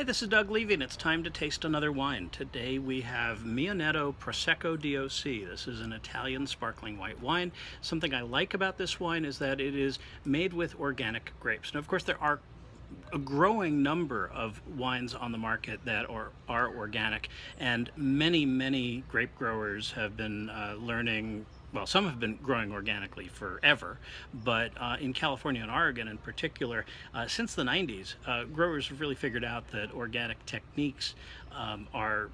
Hi, this is Doug and it's time to taste another wine. Today we have Mionetto Prosecco DOC. This is an Italian sparkling white wine. Something I like about this wine is that it is made with organic grapes. Now, of course, there are a growing number of wines on the market that are, are organic, and many, many grape growers have been uh, learning well, some have been growing organically forever, but uh, in California and Oregon in particular, uh, since the 90s, uh, growers have really figured out that organic techniques um, are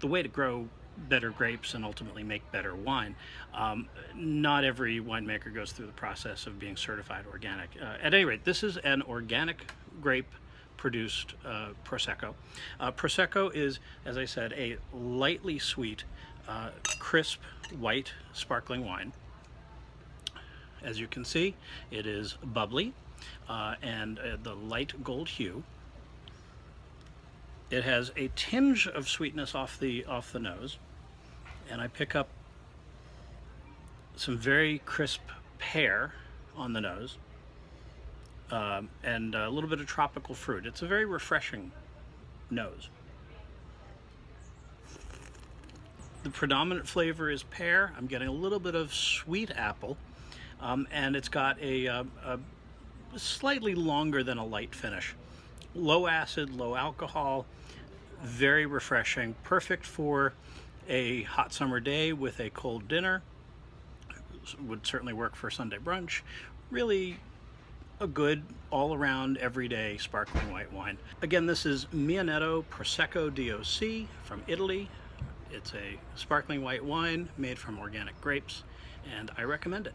the way to grow better grapes and ultimately make better wine. Um, not every winemaker goes through the process of being certified organic. Uh, at any rate, this is an organic grape produced uh, Prosecco. Uh, Prosecco is, as I said, a lightly sweet, uh, crisp, white sparkling wine. As you can see, it is bubbly uh, and uh, the light gold hue. It has a tinge of sweetness off the off the nose, and I pick up some very crisp pear on the nose um, and a little bit of tropical fruit. It's a very refreshing nose. The predominant flavor is pear. I'm getting a little bit of sweet apple, um, and it's got a, a, uh, a slightly longer than a light finish. Low acid, low alcohol, very refreshing, perfect for a hot summer day with a cold dinner. Would certainly work for Sunday brunch. Really a good all-around everyday sparkling white wine. Again, this is Mionetto Prosecco DOC from Italy. It's a sparkling white wine made from organic grapes, and I recommend it.